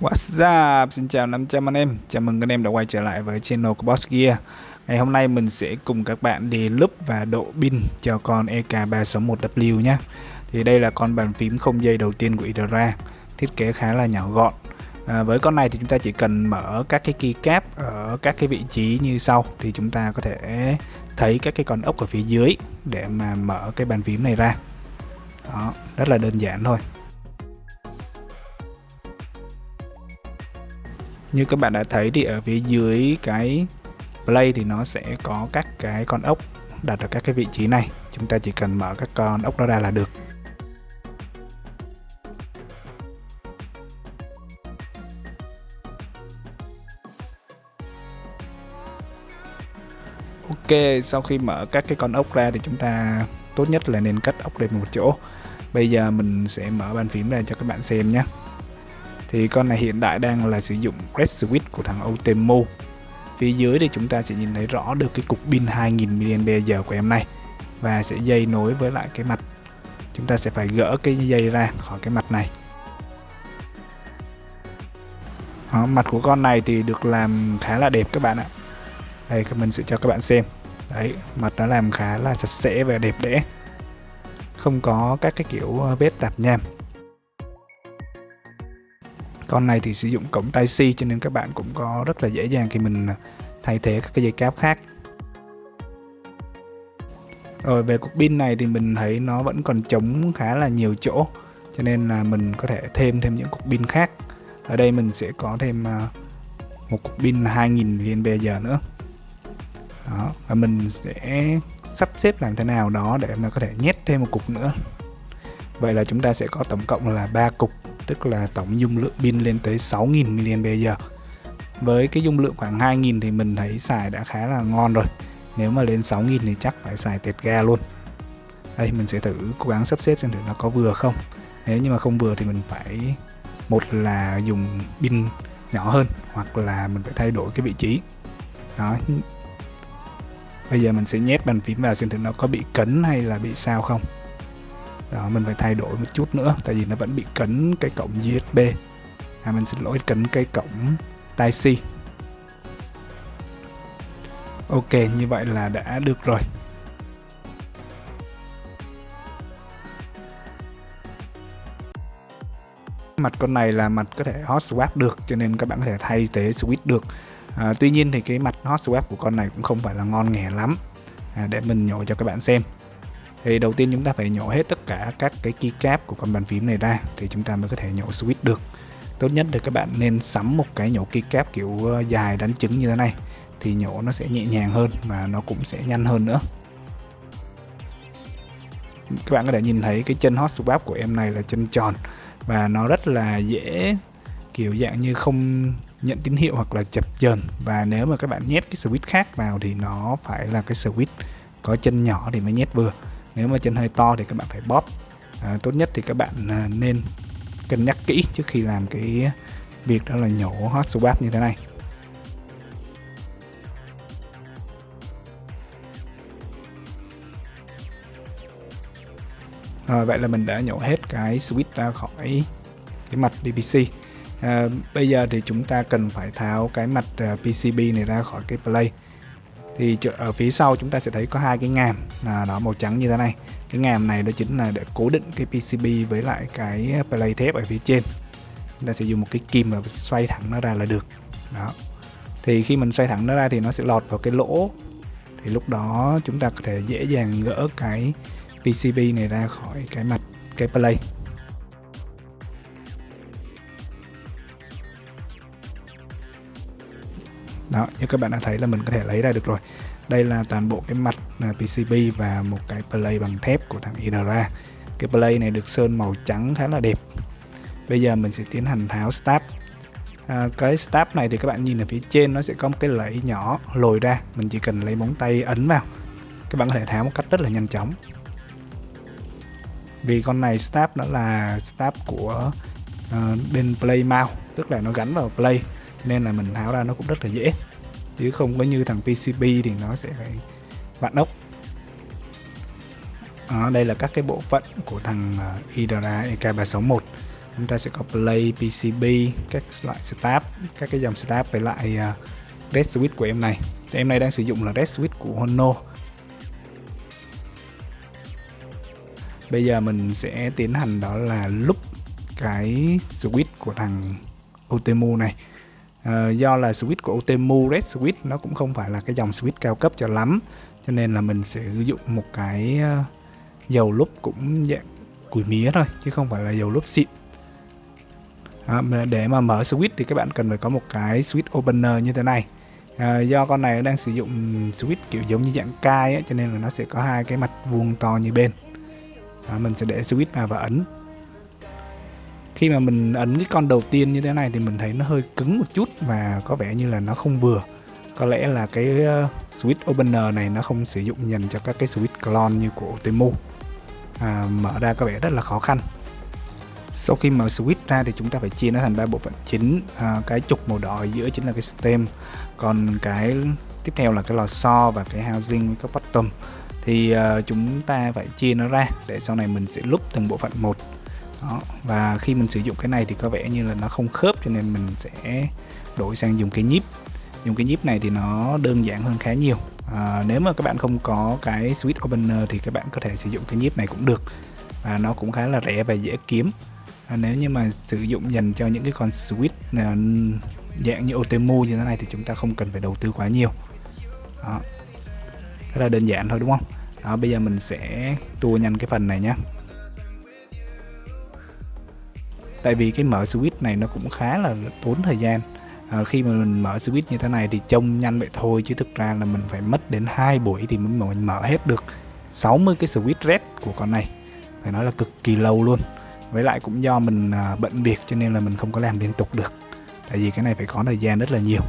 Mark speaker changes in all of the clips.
Speaker 1: What's up? Xin chào 500 anh em. Chào mừng anh em đã quay trở lại với channel của Boss Gear. Ngày hôm nay mình sẽ cùng các bạn đi lúp và độ pin cho con EK361W nhé. Thì đây là con bàn phím không dây đầu tiên của Idra Thiết kế khá là nhỏ gọn. À, Với con này thì chúng ta chỉ cần mở các cái keycap ở các cái vị trí như sau. Thì chúng ta có thể thấy các cái con ốc ở phía dưới để mà mở cái bàn phím này ra. Đó, rất là đơn giản thôi. Như các bạn đã thấy thì ở phía dưới cái play thì nó sẽ có các cái con ốc đặt ở các cái vị trí này. Chúng ta chỉ cần mở các con ốc đó ra là được. Ok, sau khi mở các cái con ốc ra thì chúng ta tốt nhất là nên cắt ốc lên một chỗ. Bây giờ mình sẽ mở bàn phím ra cho các bạn xem nhé thì con này hiện tại đang là sử dụng Red Switch của thằng Otemo. Phía dưới thì chúng ta sẽ nhìn thấy rõ được cái cục pin 2000 mAh của em này. Và sẽ dây nối với lại cái mặt. Chúng ta sẽ phải gỡ cái dây ra khỏi cái mặt này. Đó, mặt của con này thì được làm khá là đẹp các bạn ạ. Đây mình sẽ cho các bạn xem. Đấy mặt nó làm khá là sạch sẽ và đẹp đẽ. Không có các cái kiểu vết tạp nham con này thì sử dụng cổng tai C cho nên các bạn cũng có rất là dễ dàng khi mình à, thay thế các cái dây cáp khác. Rồi về cục pin này thì mình thấy nó vẫn còn trống khá là nhiều chỗ, cho nên là mình có thể thêm thêm những cục pin khác. Ở đây mình sẽ có thêm à, một cục pin 2000 mAh nữa. Đó, và mình sẽ sắp xếp làm thế nào đó để mà có thể nhét thêm một cục nữa. Vậy là chúng ta sẽ có tổng cộng là ba cục tức là tổng dung lượng pin lên tới 6000 mAh. Với cái dung lượng khoảng 2000 thì mình thấy xài đã khá là ngon rồi. Nếu mà lên 6000 thì chắc phải xài tẹt ga luôn. Đây, mình sẽ thử cố gắng sắp xếp xem thử nó có vừa không. Nếu như mà không vừa thì mình phải, một là dùng pin nhỏ hơn, hoặc là mình phải thay đổi cái vị trí. Đó. Bây giờ mình sẽ nhét bàn phím vào xem thử nó có bị cấn hay là bị sao không đó mình phải thay đổi một chút nữa tại vì nó vẫn bị cấn cái cổng USB à mình xin lỗi cấn cái cổng type c. Ok như vậy là đã được rồi. Mặt con này là mặt có thể hot swap được cho nên các bạn có thể thay thế switch được. À, tuy nhiên thì cái mặt hot swap của con này cũng không phải là ngon nghè lắm. À, để mình nhổ cho các bạn xem thì đầu tiên chúng ta phải nhổ hết tất cả các cái keycap của con bàn phím này ra thì chúng ta mới có thể nhổ switch được. Tốt nhất là các bạn nên sắm một cái nhổ keycap kiểu ờ, dài đánh trứng như thế này thì nhổ nó sẽ nhẹ nhàng hơn và nó cũng sẽ nhanh hơn nữa. Các bạn có thể nhìn thấy cái chân hot swap của em này là chân tròn và nó rất là dễ, kiểu dạng như không nhận tín hiệu hoặc là chập chờn. Và nếu mà các bạn nhét cái switch khác vào thì nó phải là cái switch có chân nhỏ thì mới nhét vừa nếu mà chân hơi to thì các bạn phải bóp. À, tốt nhất thì các bạn à, nên cân nhắc kỹ trước khi làm cái việc đó là nhổ hot swap như thế này. Rồi vậy là mình đã nhổ hết cái switch ra khỏi cái mặt BBC À, bây giờ thì chúng ta cần phải tháo cái mặt à, PCB này ra khỏi cái play thì ở phía sau chúng ta sẽ thấy có hai cái ngàm, là đó màu trắng như thế này. Cái ngàm này đó chính là để cố định cái PCB với lại cái play thép ở phía trên. Chúng ta sẽ dùng một cái kim và xoay thẳng nó ra là được. Đó. Thì khi mình xoay thẳng nó ra thì nó sẽ lọt vào cái lỗ. Thì lúc đó chúng ta có thể dễ dàng gỡ cái PCB này ra khỏi cái mặt, cái play. Đó như các bạn đã thấy là mình có thể lấy ra được rồi. Đây là toàn bộ cái mặt à, PCB và một cái play bằng thép của thằng Idra cái play này được sơn màu trắng khá là đẹp. Bây giờ mình sẽ tiến hành tháo stab. À, cái stab này thì các bạn nhìn ở phía trên nó sẽ có một cái lẫy nhỏ lồi ra. Mình chỉ cần lấy móng tay ấn vào. Các bạn có thể tháo một cách rất là nhanh chóng. Vì con này stab nó là stab của uh, bên play mount tức là nó gắn vào play nên là mình tháo ra nó cũng rất là dễ. Chứ không có như thằng PCB thì nó sẽ phải vặn ốc. Đó, đây là các cái bộ phận của thằng à, Hydra EK361 chúng ta sẽ có play PCB các loại start các cái dòng start với lại uh, red switch của em này. Thì em này đang sử dụng là red switch của Hono bây giờ mình sẽ tiến hành đó là lúc cái switch của thằng Otemu này à, do là switch của Otemu Red Switch nó cũng không phải là cái dòng switch cao cấp cho lắm. Cho nên là mình sẽ sử dụng một cái ờ, dầu lúp cũng dạng củi mía thôi chứ không phải là dầu lúp xịn. À, để mà mở switch thì các bạn cần phải có một cái switch opener như thế này. À, do con này đang sử dụng switch kiểu giống như dạng cai ấy, cho nên là nó sẽ có hai cái mặt vuông to như bên. À, mình sẽ để switch vào và ấn khi mà mình ấn cái con đầu tiên như thế này thì mình thấy nó hơi cứng một chút và có vẻ như là nó không vừa. Có lẽ là cái uh, switch opener này nó không sử dụng dành cho các cái switch clone như của Temu. À, mở ra có vẻ rất là khó khăn. Sau khi mở switch ra thì chúng ta phải chia nó thành ba bộ phận chính. À, cái trục màu đỏ ở giữa chính là cái stem. Còn cái tiếp theo là cái lò xo và cái housing với các bottom. Thì uh, chúng ta phải chia nó ra để sau này mình sẽ lúc từng bộ phận một đó. và khi mình sử dụng cái này thì có vẻ như là nó không khớp cho nên mình sẽ đổi sang dùng cái nhíp. Dùng cái nhíp này thì nó đơn giản hơn khá nhiều. À, nếu mà các bạn không có cái switch opener thì các bạn có thể sử dụng cái nhíp này cũng được. Và nó cũng khá là rẻ và dễ kiếm. À, nếu như mà sử dụng dành cho những cái con switch à, dạng như Otemu như thế này thì chúng ta không cần phải đầu tư quá nhiều. Đó. rất là đơn giản thôi đúng không? Đó bây giờ mình sẽ tua nhanh cái phần này nhé tại vì cái mở switch này nó cũng khá là tốn thời gian. À, khi mà mình mở switch như thế này thì trông nhanh vậy thôi chứ thực ra là mình phải mất đến hai buổi thì mới mình mở hết được 60 cái switch red của con này. Phải nói là cực kỳ lâu luôn. Với lại cũng do mình à, bận việc cho nên là mình không có làm liên tục được. Tại vì cái này phải có thời gian rất là nhiều.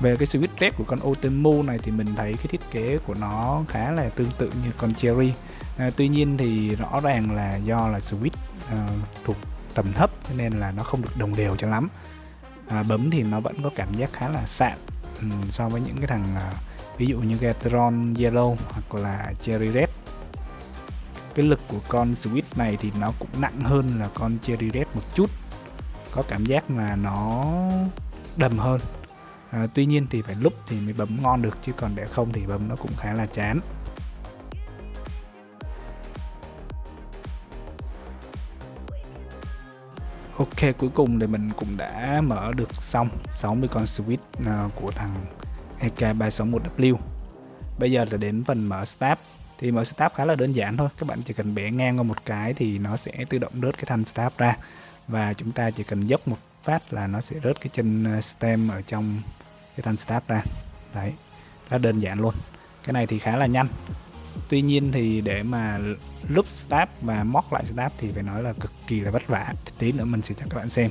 Speaker 1: Về cái switch red của con Otemu này thì mình thấy cái thiết kế của nó khá là tương tự như con Cherry à, tuy nhiên thì rõ ràng là do là switch à, thuộc tầm thấp cho nên là nó không được đồng đều cho lắm. À, bấm thì nó vẫn có cảm giác khá là sạn um, ừ, so với những cái thằng à, ví dụ như Gatron Yellow hoặc là Cherry Red. Cái lực của con switch này thì nó cũng nặng hơn là con Cherry Red một chút có cảm giác là nó đầm hơn. À, tuy nhiên thì phải lúc thì mới bấm ngon được chứ còn để không thì bấm nó cũng khá là chán. Ok, cuối cùng thì mình cũng đã mở được xong 60 con switch à, của thằng EK361W Bây giờ là đến phần mở stab thì mở stab khá là đơn giản thôi, các bạn chỉ cần bẻ ngang qua một cái thì nó sẽ tự động rớt cái thanh stab ra. Và chúng ta chỉ cần dốc một phát là nó sẽ rớt cái chân à, stem ở trong cái thanh stab ra. Đấy rất đơn giản luôn. Cái này thì khá là nhanh tuy nhiên thì để mà lúc start và móc lại start thì phải nói là cực kỳ là vất vả. Tí nữa mình sẽ cho các bạn xem.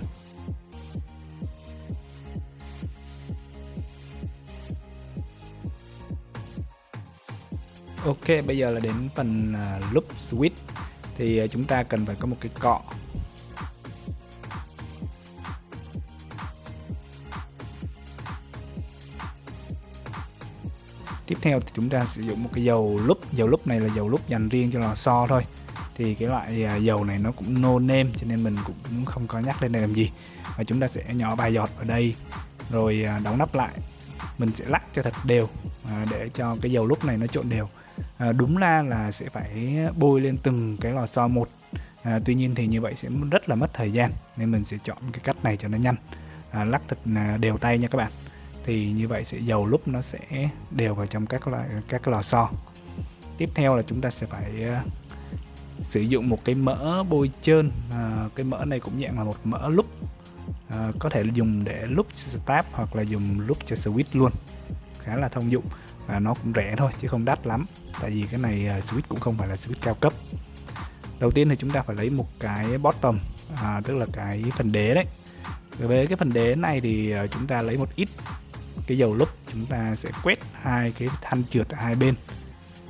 Speaker 1: Ok bây giờ là đến phần uh, loop switch. Thì uh, chúng ta cần phải có một cái cọ. Tiếp theo thì chúng ta sử dụng một cái dầu lúp. Dầu lúp này là dầu lúp dành riêng cho lò xo thôi. Thì cái loại à, dầu này nó cũng no name cho nên mình cũng không có nhắc lên đây làm gì. Và chúng ta sẽ nhỏ vài giọt ở đây rồi à, đóng nắp lại. Mình sẽ lắc cho thật đều à, để cho cái dầu lúc này nó trộn đều. Đúng ra là sẽ phải bôi lên từng cái lò xo một. À, tuy nhiên thì như vậy sẽ rất là mất thời gian nên mình sẽ chọn cái cách này cho nó nhanh. À, lắc thật đều tay nha các bạn thì như vậy sẽ dầu lúc nó sẽ đều vào trong các loại các lò xo. Tiếp theo là chúng ta sẽ phải uh, sử dụng một cái mỡ bôi trơn. À, cái mỡ này cũng dạng là một mỡ lúc à, có thể dùng để lúc cho start hoặc là dùng lúc cho switch luôn. Khá là thông dụng và nó cũng rẻ thôi chứ không đắt lắm tại vì cái này uh, switch cũng không phải là switch cao cấp. Đầu tiên thì chúng ta phải lấy một cái bottom à, tức là cái phần đế đấy. Về cái phần đế này thì chúng ta lấy một ít cái dầu lúc chúng ta sẽ quét hai cái thanh trượt ở hai bên.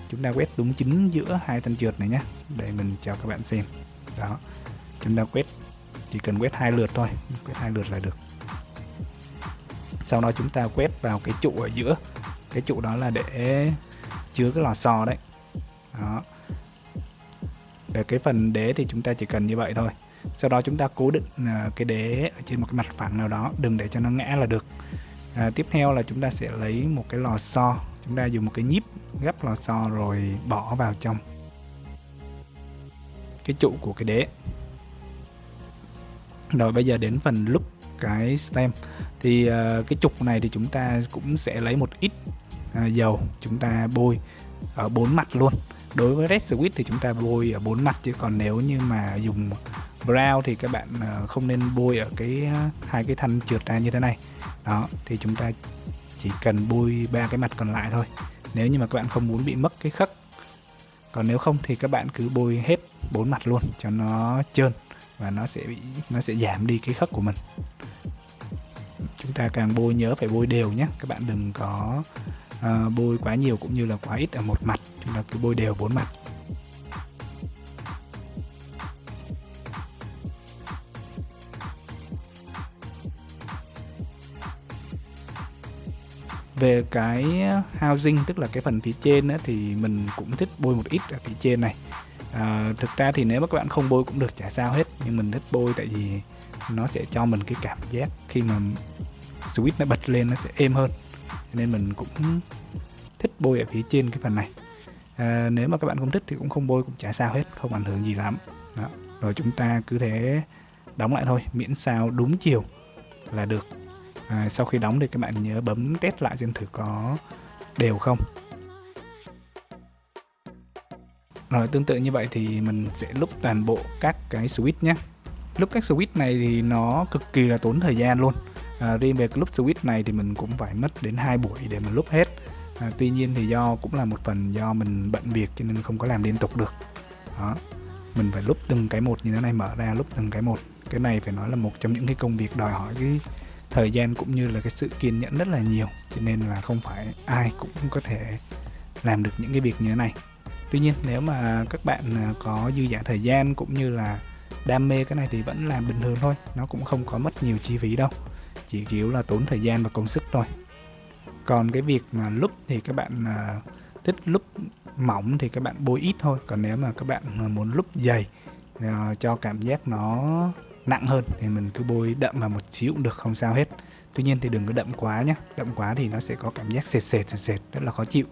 Speaker 1: Chúng ta quét đúng chính giữa hai thanh trượt này nhé để mình cho các bạn xem. Đó, chúng ta quét, chỉ cần quét hai lượt thôi, quét hai lượt là được. Sau đó chúng ta quét vào cái trụ ở giữa. Cái trụ đó là để chứa cái lò xo đấy. Đó. Về cái phần đế thì chúng ta chỉ cần như vậy thôi. Sau đó chúng ta cố định à, cái đế ở trên một cái mặt phẳng nào đó, đừng để cho nó ngã là được à, tiếp theo là chúng ta sẽ lấy một cái lò xo. Chúng ta dùng một cái nhíp gấp lò xo rồi bỏ vào trong. Cái trụ của cái đế. Rồi bây giờ đến phần lúc cái stem. Thì uh, cái trục này thì chúng ta cũng sẽ lấy một ít uh, dầu chúng ta bôi ở bốn mặt luôn. Đối với red switch thì chúng ta bôi ở bốn mặt chứ còn nếu như mà dùng brown thì các bạn ờ, không nên bôi ở cái hai cái thanh trượt ra như thế này. Đó thì chúng ta chỉ cần bôi ba cái mặt còn lại thôi. Nếu như mà các bạn không muốn bị mất cái khắc còn nếu không thì các bạn cứ bôi hết bốn mặt luôn cho nó trơn và nó sẽ bị nó sẽ giảm đi cái khắc của mình. Chúng ta càng bôi nhớ phải bôi đều nhé. Các bạn đừng có uh, bôi quá nhiều cũng như là quá ít ở một mặt. Chúng ta cứ bôi đều bốn mặt. Về cái housing tức là cái phần phía trên á, thì mình cũng thích bôi một ít ở phía trên này. À, thực ra thì nếu mà các bạn không bôi cũng được chả sao hết. Nhưng mình thích bôi tại vì nó sẽ cho mình cái cảm giác khi mà switch nó bật lên nó sẽ êm hơn. Nên mình cũng thích bôi ở phía trên cái phần này. À, nếu mà các bạn không thích thì cũng không bôi cũng chả sao hết không ảnh hưởng gì lắm. Đó. rồi chúng ta cứ thế đóng lại thôi miễn sao đúng chiều là được à, sau khi đóng thì các bạn nhớ bấm test lại xem thử có đều không. Rồi tương tự như vậy thì mình sẽ lúc toàn bộ các cái switch nhé. Lúc các switch này thì nó cực kỳ là tốn thời gian luôn. À, riêng về lúc switch này thì mình cũng phải mất đến hai buổi để mình lúc hết. À, tuy nhiên thì do cũng là một phần do mình bận việc cho nên không có làm liên tục được. Đó mình phải lúc từng cái một như thế này mở ra lúc từng cái một. Cái này phải nói là một trong những cái công việc đòi hỏi cái thời gian cũng như là cái sự kiên nhẫn rất là nhiều. Cho nên là không phải ai cũng có thể làm được những cái việc như thế này. Tuy nhiên, nếu mà các bạn à, có dư giả thời gian cũng như là đam mê cái này thì vẫn làm bình thường thôi. Nó cũng không có mất nhiều chi phí đâu. Chỉ kiểu là tốn thời gian và công sức thôi. Còn cái việc mà lúc thì các bạn à, thích lúc mỏng thì các bạn bôi ít thôi. Còn nếu mà các bạn à, muốn lúc dày cho cảm giác nó nặng hơn thì mình cứ bôi đậm vào một xíu cũng được, không sao hết. Tuy nhiên thì đừng có đậm quá nhé đậm quá thì nó sẽ có cảm giác sệt sệt sệt sệt, rất là khó chịu.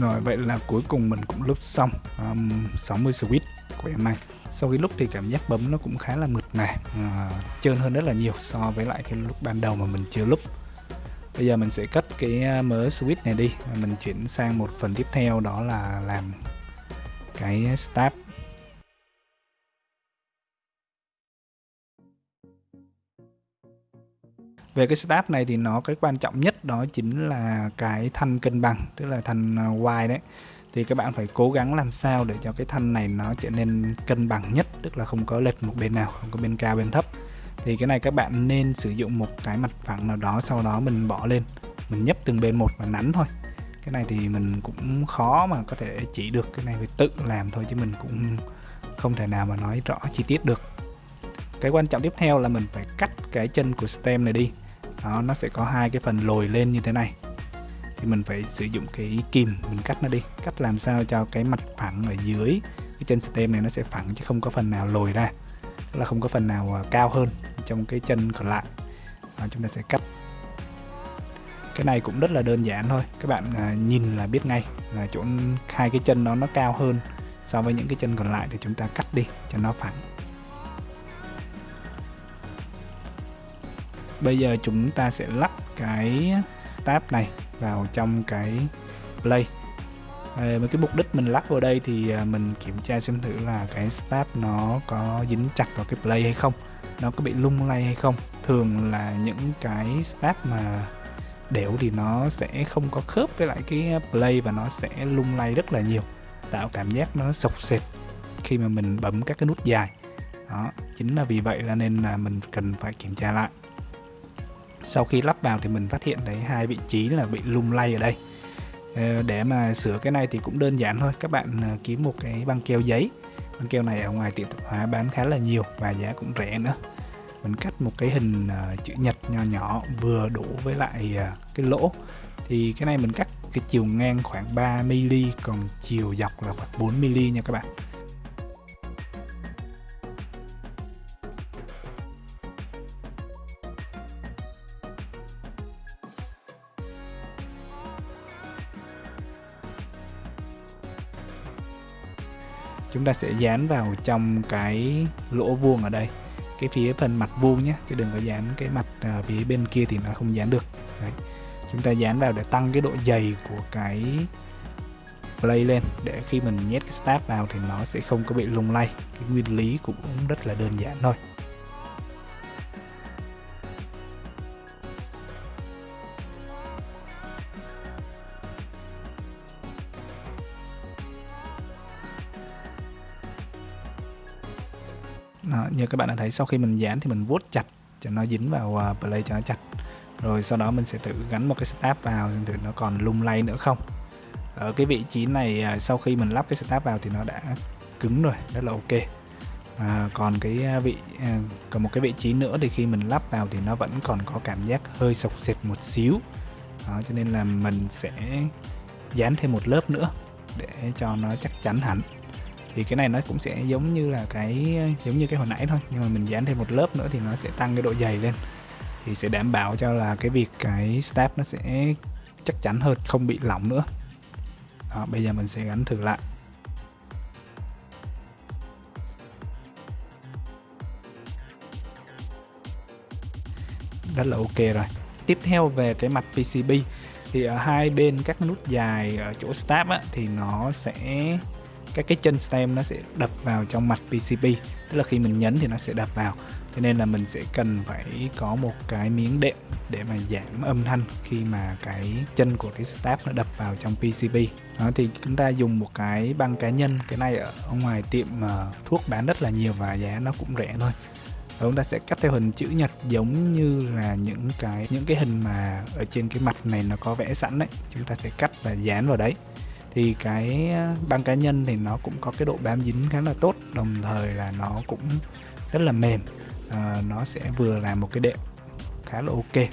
Speaker 1: Rồi vậy là cuối cùng mình cũng lúc xong um, 60 switch của em này Sau khi lúc thì cảm giác bấm nó cũng khá là mượt mà uh, Trơn hơn rất là nhiều so với lại cái lúc ban đầu mà mình chưa lúc Bây giờ mình sẽ cất cái à, mớ switch này đi Mình chuyển sang một phần tiếp theo đó là làm cái start về cái step này thì nó cái quan trọng nhất đó chính là cái thanh cân bằng, tức là thanh ờ, wide đấy. Thì các bạn phải cố gắng làm sao để cho cái thanh này nó trở nên cân bằng nhất, tức là không có lệch một bên nào, không có bên cao, bên thấp. Thì cái này các bạn nên sử dụng một cái mặt phẳng nào đó, sau đó mình bỏ lên. Mình nhấp từng bên một và nắn thôi. Cái này thì mình cũng khó mà có thể chỉ được, cái này phải tự làm thôi chứ mình cũng không thể nào mà nói rõ chi tiết được. Cái quan trọng tiếp theo là mình phải cắt cái chân của stem này đi đó nó sẽ có hai cái phần lồi lên như thế này. Thì mình phải sử dụng cái kìm mình cắt nó đi. Cắt làm sao cho cái mặt phẳng ở dưới cái chân stem này nó sẽ phẳng chứ không có phần nào lồi ra. Tức là không có phần nào à, cao hơn trong cái chân còn lại. Đó, chúng ta sẽ cắt. Cái này cũng rất là đơn giản thôi. Các bạn à, nhìn là biết ngay là chỗ hai cái chân nó nó cao hơn so với những cái chân còn lại thì chúng ta cắt đi cho nó phẳng. Bây giờ chúng ta sẽ lắp cái step này vào trong cái play. À, với cái mục đích mình lắp vào đây thì à, mình kiểm tra xem thử là cái step nó có dính chặt vào cái play hay không nó có bị lung lay hay không. Thường là những cái step mà đều thì nó sẽ không có khớp với lại cái play và nó sẽ lung lay rất là nhiều tạo cảm giác nó sộc sệt khi mà mình bấm các cái nút dài. Đó chính là vì vậy là nên là mình cần phải kiểm tra lại sau khi lắp vào thì mình phát hiện thấy hai vị trí là bị lung lay ở đây. Ờ, để mà sửa cái này thì cũng đơn giản thôi. Các bạn ờ, kiếm một cái băng keo giấy. Băng keo này ở ngoài tiệm tạp hóa bán khá là nhiều và giá cũng rẻ nữa. Mình cắt một cái hình ờ, chữ nhật nhỏ nhỏ vừa đủ với lại cái lỗ. Thì cái này mình cắt cái chiều ngang khoảng 3 mm còn chiều dọc là khoảng 4 mm nha các bạn. Chúng ta sẽ dán vào trong cái lỗ vuông ở đây. Cái phía phần mặt vuông nhé chứ đừng có dán cái mặt à, phía bên kia thì nó không dán được. Đấy. chúng ta dán vào để tăng cái độ dày của cái play lên. Để khi mình nhét cái stab vào thì nó sẽ không có bị lung lay. Cái nguyên lý cũng rất là đơn giản thôi. Đó, như các bạn đã thấy sau khi mình dán thì mình vuốt chặt cho nó dính vào uh, play cho nó chặt. Rồi sau đó mình sẽ thử gắn một cái stab vào xem thử nó còn lung lay nữa không. Ở cái vị trí này uh, sau khi mình lắp cái stab vào thì nó đã cứng rồi rất là ok. À, còn cái à, vị à, còn một cái vị trí nữa thì khi mình lắp vào thì nó vẫn còn có cảm giác hơi sọc sệt một xíu. Đó, cho nên là mình sẽ dán thêm một lớp nữa để cho nó chắc chắn hẳn thì cái này nó cũng sẽ giống như là cái giống như cái hồi nãy thôi. Nhưng mà mình dán thêm một lớp nữa thì nó sẽ tăng cái độ dày lên. Thì sẽ đảm bảo cho là cái việc cái step nó sẽ chắc chắn hơn không bị lỏng nữa. Đó, bây giờ mình sẽ gắn thử lại. Rất là ok rồi. Tiếp theo về cái mặt PCB thì ở hai bên các nút dài ở chỗ step á, thì nó sẽ các cái chân stem nó sẽ đập vào trong mặt PCB tức là khi mình nhấn thì nó sẽ đập vào. Cho nên là mình sẽ cần phải có một cái miếng đệm để mà giảm âm thanh khi mà cái chân của cái step nó đập vào trong PCB đó, thì chúng ta dùng một cái băng cá nhân, cái này ở ngoài tiệm mà thuốc bán rất là nhiều và giá nó cũng rẻ thôi. Và chúng ta sẽ cắt theo hình chữ nhật giống như là những cái những cái hình mà ở trên cái mặt này nó có vẽ sẵn đấy. Chúng ta sẽ cắt và dán vào đấy thì cái ờ, băng cá nhân thì nó cũng có cái độ bám dính khá là tốt đồng thời là nó cũng rất là mềm. À, nó sẽ vừa là một cái đệm khá là ok.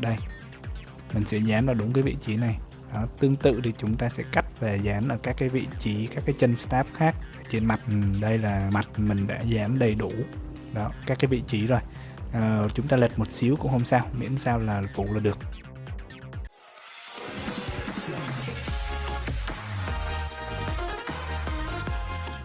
Speaker 1: Đây mình sẽ dán vào đúng cái vị trí này. Đó, tương tự thì chúng ta sẽ cắt và dán ở các cái vị trí các cái chân stab khác trên mặt. Đây là mặt mình đã dán đầy đủ đó các cái vị trí rồi. À, chúng ta lệch một xíu cũng không sao miễn sao là phụ là được.